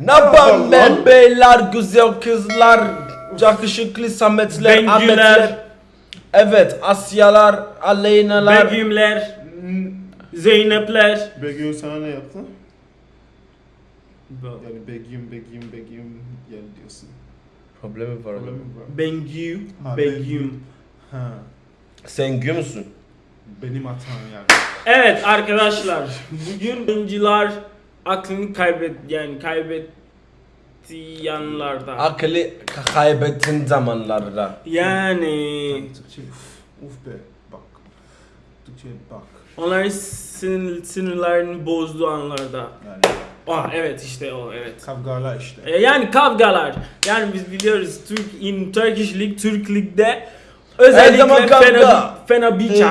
Ne yapalım ben beyler, güzel kızlar, yakışıklı Sametler, Bengüler. Ahmetler. Evet, Asyalar, Aleynalar. Begümler, Zeynepler. Begüm sana ne yaptı? Yani Begüm, Begüm, Begüm yani diyorsun. Problemi var. Problem mi var? Bengü, Ha, Begüm. Ha, Sen gü müsün? benim hatam yani. Evet arkadaşlar, bugün oyuncular aklını kaybet yani kaybettiği yanlarda. Akıllı ka- kaybettin zamanlarda. Yani Türkçe uf, uf be bak. Türkçe bak. onların sinir, sinirlerini bozduğu anlarda. Yani Ah evet işte o evet. kavgalar işte. E, Yani kavgalar. Yani biz biliyoruz Türk in Turkish League, Türk Lig'de özellikle zaman kavga. Fena, Fenerbahçe,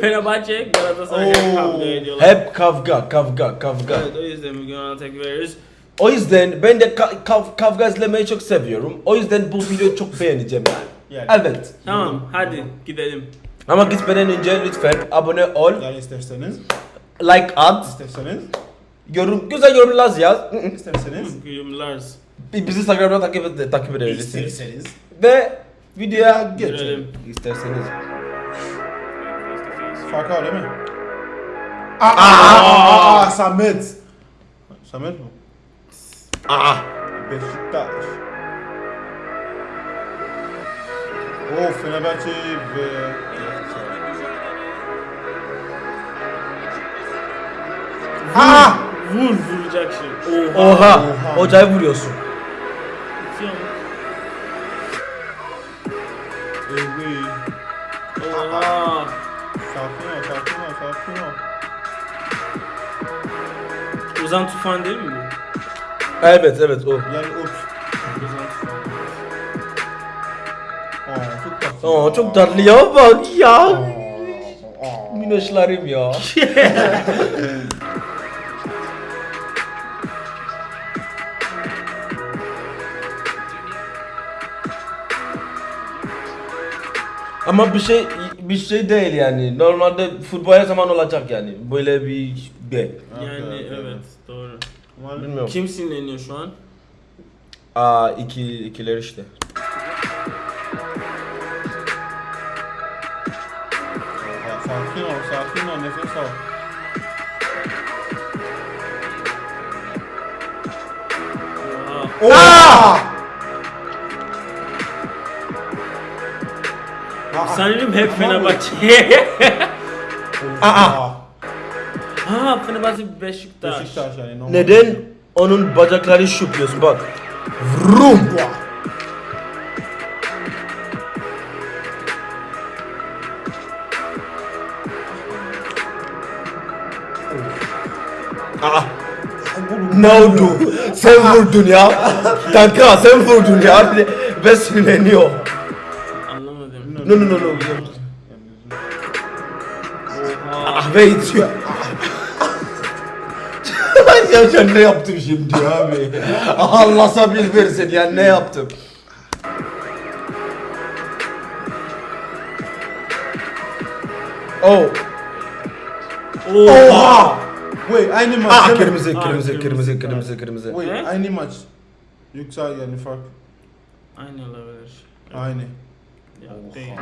Fenerbahçe Galatasaray kavga ediyorlar. Hep kavga, kavga, kavga. Evet o yüzden bugün ona tek veriyoruz. O yüzden ben de ka- kav- kavga izlemeyi çok seviyorum. O yüzden bu videoyu çok beğeneceğim yani. Yani. Evet. Tamam hadi gidelim. Ama gitmeden önce lütfen abone ol, Yani isterseniz, like at, isterseniz, yorum, güzel yorumlar yaz. isterseniz, Gülümleriz. Bizi Instagram'da takip, takip edebilirsiniz. isterseniz. Ve videoya Geçelim. Görelim. İsterseniz. Farkı öyle mi? Aa, aa, aa, Samet. Samet mi? Aa. Beşiktaş. O Fenerbahçe ve Aa! Vur vuracak şey. Oha. Oha. Oha. Hocayı vuruyorsun. Ozan Tufan değil mi bu? Evet evet o. Yani uç. Ozan Tufan. Aa, çok tatlı. Oo çok tatlı ya bak ya. Aa, aa. Minnoşlarım ya. Ama bir şey bir şey değil yani. Normalde futbol her zaman olacak yani. Böyle bir de. Yani Okey, okey. evet doğru. Bilmiyorum. Kim sinirleniyor şu an? Aa iki ikiler işte. Sakin ol, sakin ol, nefes al. Aa! Sanırım hep Fenerbahçe. Aa! ha Fenerbahçe Beşiktaş. Beşiktaş yani normal. Neden onun bacakları şupuyorsun bak. Vrum. Aa. Ne oldu? Sen vurdun ya. Kanka sen vurdun ya. Ve sinirleniyor. No no no no. Oha. Ah be itiyor. ya sen ne yaptın şimdi abi? Allah sabır versin ya ne yaptım? Oh. Oha! Wait, aynı maç. Ah kırmızı Ah, kırmızı kırmızı kırmızı kırmızı kırmızı. Wait, aynı maç. Yoksa yani fark. Aynı olabilir. Aynı. Ya, değil.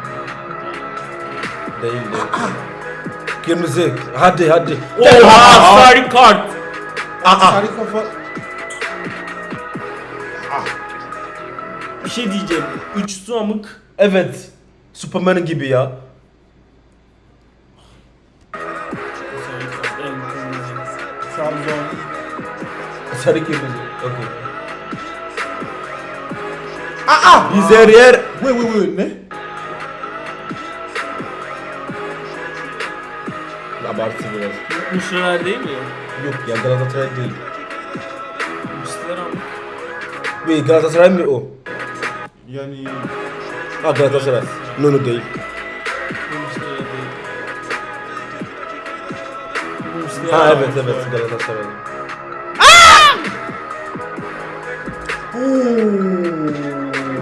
Değil değil. Kırmızı. Hadi hadi. Oha sarı kart. Aa. Sarı kafa. Bir şey diyeceğim. Üç su amık. Evet. Superman gibi ya. Trabzon. Sarı kırmızı. Okay. Aa! Biz her yer. Wait, wait, wait, ne? Abartı biraz. Müşteriler değil mi? Yok ya Galatasaray değil. Müşteriler amık. Bir Galatasaray mı o? Yani Ha Galatasaray. No no değil. Ha evet evet Galatasaray.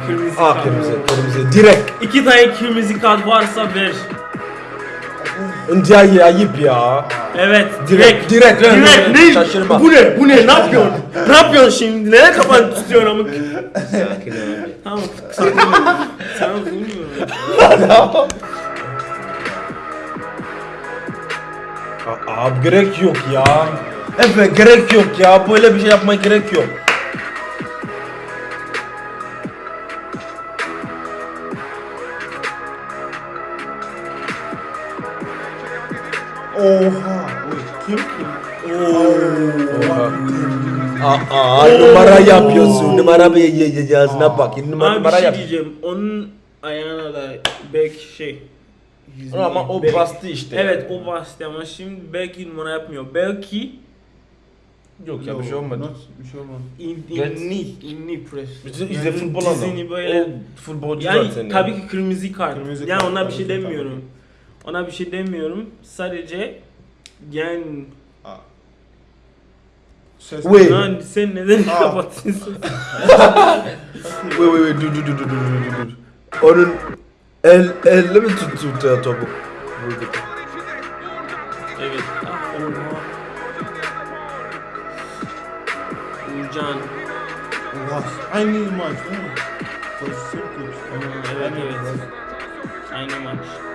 Kırmızı Ah kırmızı kırmızı direkt. İki tane kırmızı kart varsa ver. India ayıp ya. Evet, Direkt, direkt. direkt, Direkt, ne? Şaşırma. Bu ne? Bu ne? Ne yapıyorsun? ne yapıyorsun şimdi? Neye kafanı tutuyorsun amık? Sakin abi. Tamam, vurmuyorum. A- Abi gerek yok ya. Evet gerek yok ya. Böyle bir şey yapmaya gerek yok. Oha. Kim kim? Oha. Aa, numara yapıyorsun. Numara bir yazına bak. Numara, Abi bir numara şey yap. diyeceğim. Onun ayağına da belki şey. yüzüne- Ama o belki- bastı işte. Evet o bastı ama şimdi belki numara yapmıyor. Belki Yok ya bir şey olmadı. Not- Bir şey olmadı. in, inni, inni press. Bizim izle futbol adam. böyle- O futbolcu Yani zaten. tabii ya. ki kırmızı kart. Kırmızı yani kart, ona bir tabii şey ki, tabii. Ona bir şey demiyorum. Sadece yani. Ses. Wait. lan sen neden kapatıyorsun? Wait wait wait dur dur dur dur dur dur dur. Onun el elle mi tuttu tuttu topu? Evet. Ah. Uğurcan. Oha. Aynı maç değil mi? Evet evet. Aynı maç.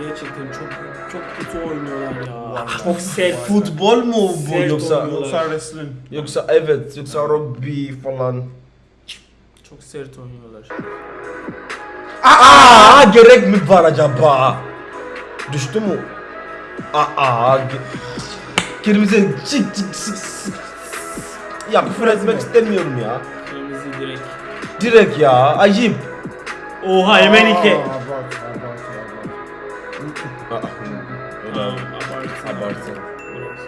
Ya gerçekten çok çok kötü oynuyorlar ya. Çok sert. Futbol mu bu Sert yoksa. Yoksa wrestling. yoksa evet yoksa rugby falan. Çok sert oynuyorlar. Aa gerek mi var acaba? Düştü mü? Aa ge- kırmızı çık çık sık sık. Ya küfür etmek istemiyorum ya. Kırmızı direkt. Direkt ya ayıp. Oha hemen iki. Aa, Tamam, abartı. Abartı. Biraz.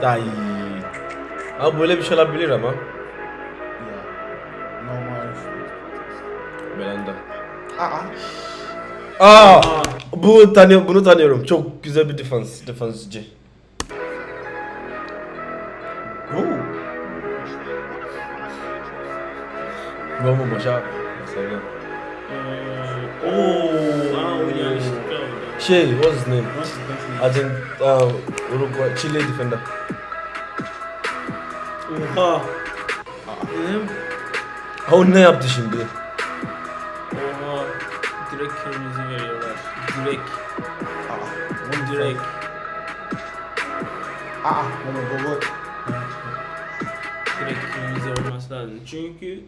Faka. Ay. Abi böyle bir şey olabilir ama. Ya. Normal. Belanda. Aa. Aa, Aa. bu tanıyor bunu tanıyorum. Çok güzel bir defans defansçı. Vamos başa. Şey, what's his name? Argent, uh, Uruguay, Chile defender. Oha. Ha o ne yaptı şimdi? Oha. Direkt kırmızı veriyorlar. Direkt. Aa. Direkt. Aa. Baba baba. Direkt kırmızı olması lazım. Çünkü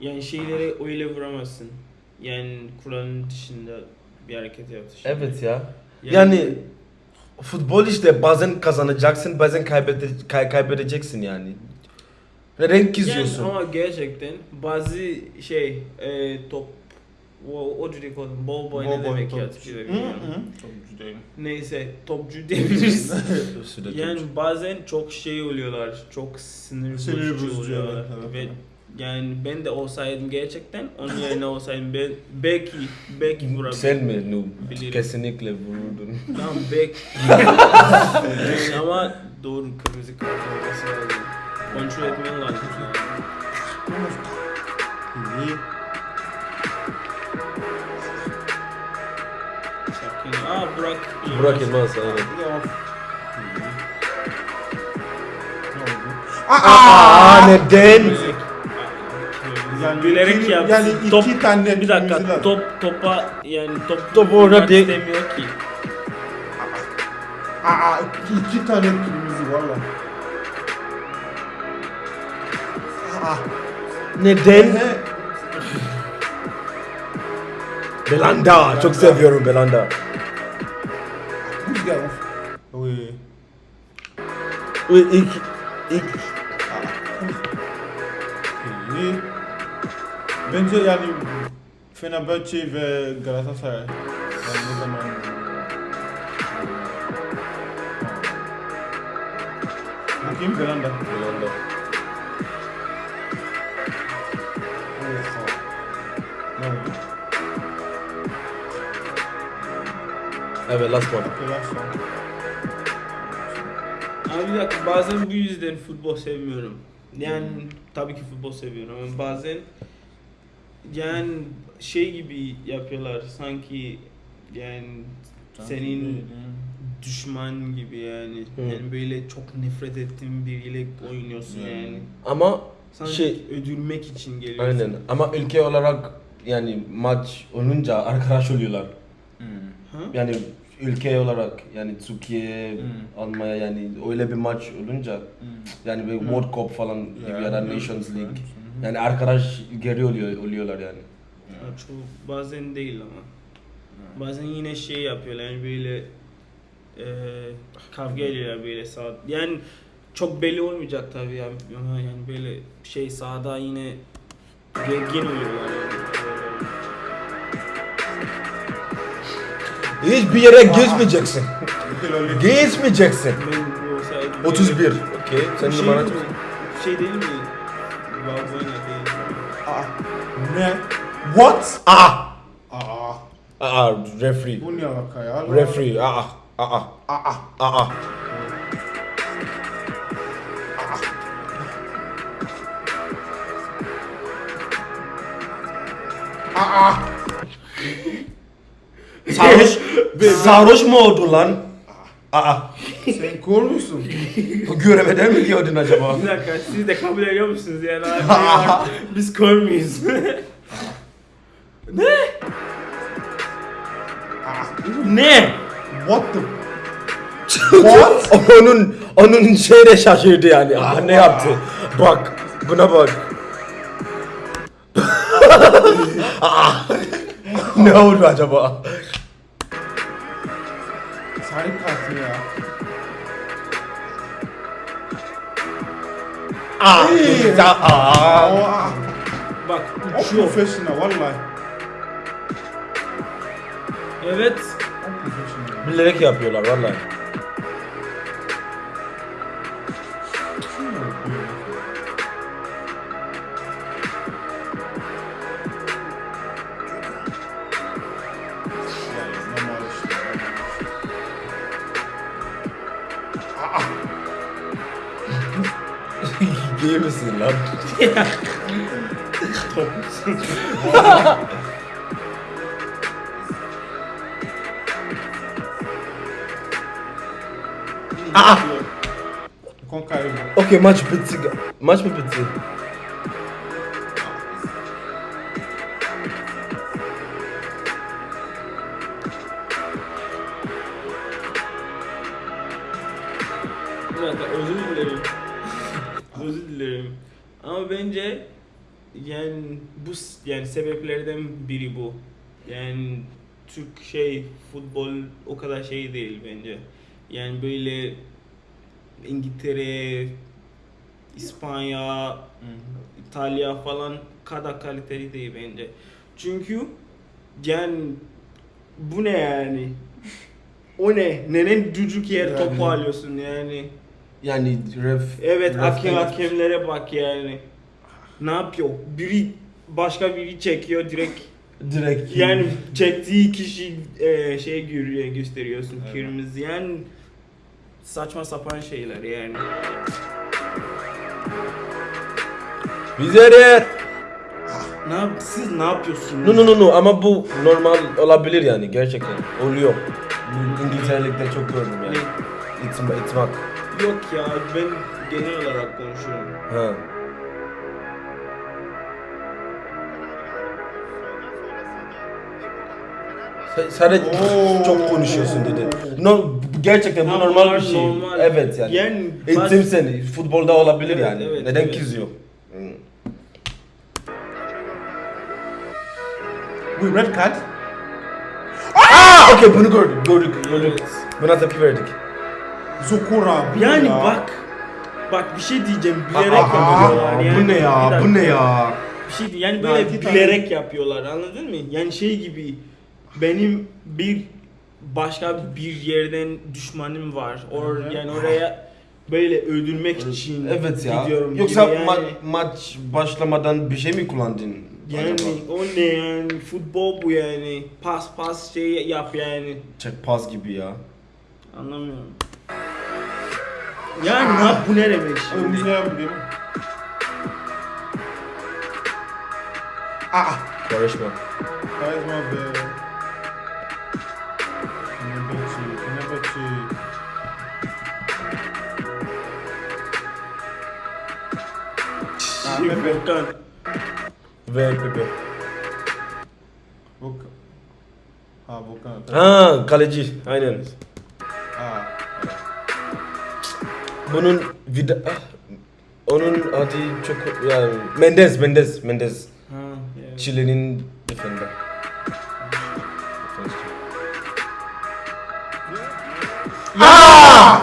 yani şeyleri öyle vuramazsın. Yani kuralın dışında bir hareket yaptı. şimdi. Evet ya. Yani futbol işte bazen kazanacaksın, bazen kaybede, kay- kaybedeceksin yani. Renk çiziyorsun. Yani ama gerçekten bazı şey e, top o, o cüce kodum bol boy ne demek top. ya Türkçe'de güzel. Neyse topçu diyebiliriz. Yani topçu. bazen çok şey oluyorlar, çok sinir, bozucu oluyorlar. evet, evet, Ve evet. Yani ben de olsaydım gerçekten onun yerine olsaydım ben belki belki vurabilirdim. Sen mi noob? Bilirim. Kesinlikle vururdun. Tamam belki. Yani ama doğru kırmızı kart olması lazım. Kontrol etmen lazım. İyi. Sakin. Aa Burak. Burak Yılmaz aynen. Oldu? Aa neden? Yani Bilerek iki- yaptı. yani iki top, tane bir dakika kırmızılar. top topa yani top Top orada değil. istemiyor ki. Aa iki, iki tane kırmızı valla. Aa. Neden? He. Belanda. Çok seviyorum Belanda. Rüzgar of. Oy. Ve ilk ilk. Bence yani Fenerbahçe ve Galatasaray. Yani ne zaman Bu kim? Belanda. Belanda. Evet last one. Biraz sonra. Abi bir dakika bazen bu yüzden futbol sevmiyorum. Yani tabii ki futbol seviyorum ama bazen yani şey gibi yapıyorlar sanki yani senin düşman gibi yani. Hı. Yani böyle çok nefret ettiğin biriyle oynuyorsun Yani. yani. Ama Sanki şey öldürmek için geliyorsun. aynen ama ülke olarak yani maç olunca arkadaş oluyorlar. Ha? Yani ülke olarak yani Türkiye, Hmm. Almanya yani öyle bir maç olunca yani bir World Cup falan gibi ya da Nations League. Yani arkadaş geri oluyor oluyorlar yani. Ha, Çoğu bazen değil ama. Bazen yine şey yapıyorlar yani böyle e, kavga ediyorlar böyle saat. Yani çok belli olmayacak tabii ya ama yani böyle şey sahada yine gergin oluyorlar yani. Hiçbir yere. Geçmeyeceksin. Geçmeyeceksin. Ben bu olsaydı 31. Okey. Sen şey, numara mi? şey değil mi? Aa. Ne? What? Aa! Aa. Aa, referee. Bu ne alaka ya? Referee. Aa. Aa. Aa. Aa. Aa. Sarhoş. Sarhoş mu oldu lan? Aa. Sen kor musun? Göremeden mi diyordun acaba? Bir dakika siz de kabul ediyor musunuz yani? Abi, biz kör müyüz? ne? ne? What the? What? onun onun şeyde şaşırdı yani. Aa, ne yaptı? Bak. Buna bak. Ne oldu acaba? Aa. Hey. Aa. Aa. Bak O uçuyor. professional vallahi. Evet. Bilerek yapıyorlar vallahi. malade. Trop. ah! ah. Ok, match petit, gars. Match petit. Sebeplerden biri bu. Yani Türk şey futbol o kadar şey değil bence. Yani böyle İngiltere, İspanya, İtalya falan kadar kaliteli değil bence. Çünkü yani bu ne yani? O ne? Neden düdük yer Yani- topu alıyorsun yani? Yani ref... Evet ref- hakem hakemlere bak yani. Ne yapıyor? Biri başka biri çekiyor direkt Direkt. yani çektiği kişi e, şey görüyor gösteriyorsun Evet. kırmızı yani saçma sapan şeyler yani. Bize Ne yap siz ne yapıyorsunuz? No no no no ama bu normal olabilir yani gerçekten. Oluyor. İngiltere'likte çok gördüm yani. Ne? İtma, itmak. Yok ya ben genel olarak konuşuyorum. Ha. Sen- çok konuşuyorsun dedi. No, gerçekten bu normal bir şey. normal. Evet yani. Yani Eğitim seni. Futbolda olabilir Evet, yani. evet, Neden evet. kızıyor? Hmm. Bu red card. Aa, okey bunu gördük, gördük, gördük. Evet. Buna tepki verdik. Zokora. Yani ya. bak bak bir şey diyeceğim bilerek Aa, yapıyorlar yani. bu ne ya, bu ne ya? Bir şey yani Ya böyle bilerek yapıyorlar anladın mı? Yani şey gibi benim bir başka bir yerden düşmanım var. Or, yani oraya böyle öldürmek için Evet ya. gidiyorum Yoksa gibi yani. ma- maç başlamadan bir şey mi kullandın? yani acaba? o ne yani futbol bu yani pas pas şey yap yani Çek pas gibi ya. anlamıyorum. Yani ne yap bu ne demek şimdi? ne yapalım? Aa. Karışma. Karizma be. Fenerbahçe, Fenerbahçe. Ah, Pepe. Volkan. Ve Pepe. Volkan. Ha Volkan. Ha kaleci. Aynen. Ha. Bunun vida... Ah, onun adı çok... Yani Mendes, Mendes, Mendes. Ha, yeah. Chile'nin defender.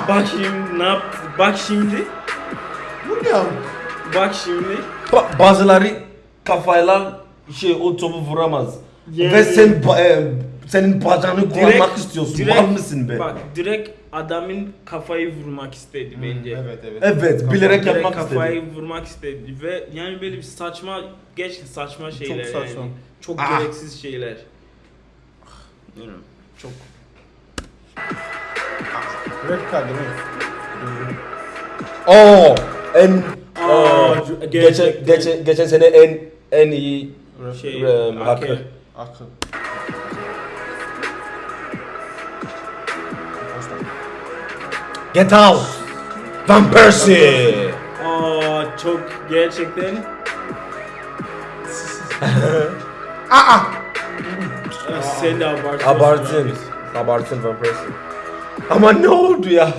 Bak şimdi ne yaptı? Bak şimdi. William. Bak şimdi. Ba- bazıları kafayla şey o topu vuramaz. Yani- Ve sen ba- e, senin bacağını kullanmak istiyorsun. direkt- Mal mısın be? Bak direkt adamın kafayı vurmak istedi bence. Evet evet. Evet, bilerek Direkt yapmak kafayı istedi. vurmak istedi ve yani böyle bir saçma geç saçma şeyler saçma. yani. Çok Ah. gereksiz şeyler. Bilmiyorum. Çok Red card değil mi? Oo, en Aa, Aa, geçen, gerçekten. geçen, geçen sene en en iyi şey Eee, hakem. hakem. Akıl. Get out. Van Persie. Aa çok gerçekten Aa! Aa, sen de abartıyorsun. Abartın. Abartın Van Persie. Ama ne oldu ya?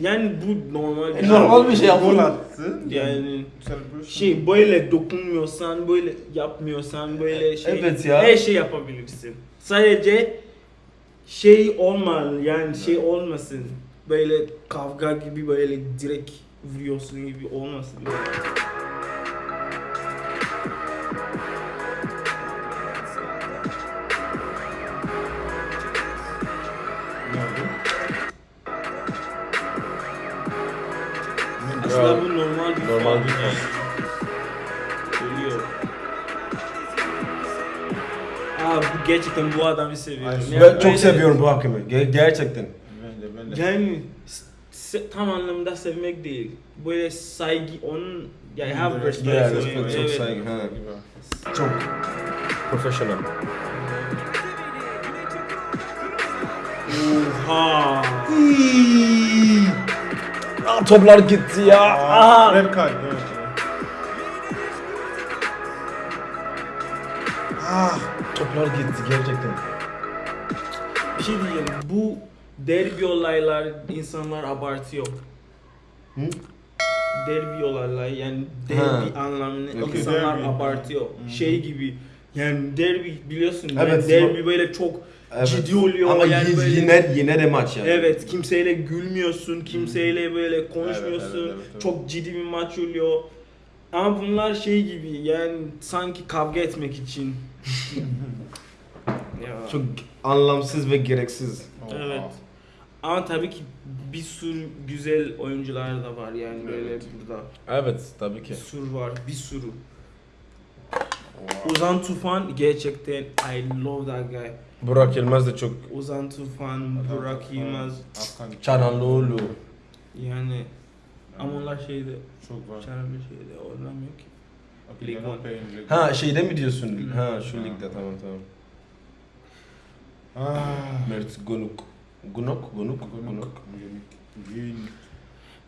Yani bu normal bir Normal bir şey Gol yapın. attı. Yani Celebration. şey böyle dokunmuyorsan, böyle yapmıyorsan, böyle şey Evet ya. her şey yapabilirsin. Sadece şey olmalı yani şey olmasın. Böyle kavga gibi böyle direkt vuruyorsun gibi olmasın. Gerçekten bu adamı seviyorum. Ay, Yani Ben çok seviyorum bu hakemi. Ge- gerçekten. Ben de ben de. Yani tam anlamda sevmek değil. Böyle saygı onun yani have respect. yeah, respect, çok evet. saygı. Ha. Çok profesyonel. Oha. Aa, toplar gitti ya. Aa, red card. Evet. Ah. Toplar gitti gerçekten. Bir şey diyeceğim. Bu derbi olaylar insanlar abartıyor. Hı? Derbi olaylar yani Ha. derbi anlamını Okey. insanlar Derbi. abartıyor. Hı. Şey gibi yani derbi biliyorsun yani Evet, derbi böyle çok Evet. ciddi oluyor Ama yani böyle yine yine de maç yani. Evet, kimseyle gülmüyorsun, kimseyle böyle konuşmuyorsun. Evet, evet, evet, evet. Çok ciddi bir maç oluyor. Ama bunlar şey gibi yani sanki kavga etmek için. Ya. Çok anlamsız ve gereksiz. Oha. Evet. Ama tabii ki bir sürü güzel oyuncular da var yani böyle burada. Evet tabii Bir ki. sürü var, bir sürü. Oha. Ozan Tufan gerçekten I love that guy. Burak Yılmaz da çok Ozan Tufan, Burak Yılmaz. Çananlıoğlu. yani ama onlar şeyde, Çok var. Çarabı şeyde oynamıyor ki. Okay, one. playing Lig Ha şeyde mi diyorsun? Hı. Ha şu ligde tamam tamam. Ah. Mert Gunuk. Gunok? Gunuk? Gunuk. Gunuk.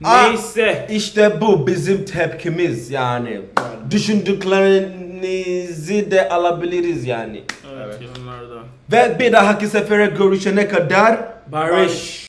Aa! Neyse. İşte bu bizim tepkimiz yani. Düşündüklerinizi de alabiliriz yani. Evet, Evet. yorumlarda. Ve bir dahaki sefere görüşene kadar Barış.